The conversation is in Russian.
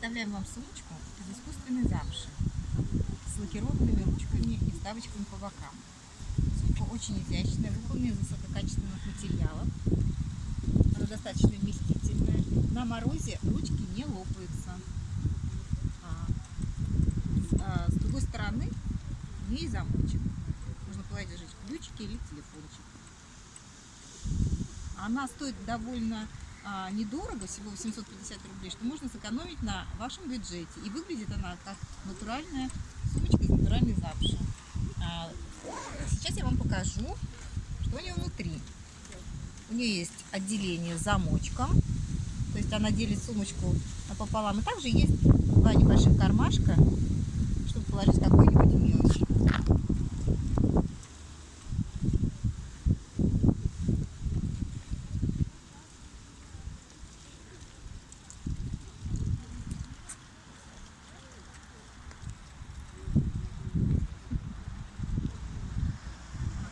Представляем вам сумочку из искусственной замши с лакированными ручками и вставочками по бокам. Сумка очень изящная, выполнена из высококачественных материалов. Она достаточно вместительная. На морозе ручки не лопаются. А, а, с другой стороны у нее замочек. Можно положить ключики или телефончик. Она стоит довольно а, недорого, всего 850 рублей, что можно сэкономить на вашем бюджете. И выглядит она как натуральная сумочка из натуральной замши. А, сейчас я вам покажу, что у нее внутри. У нее есть отделение с замочком, то есть она делит сумочку напополам. И также есть два небольших кармашка, чтобы положить мелочь.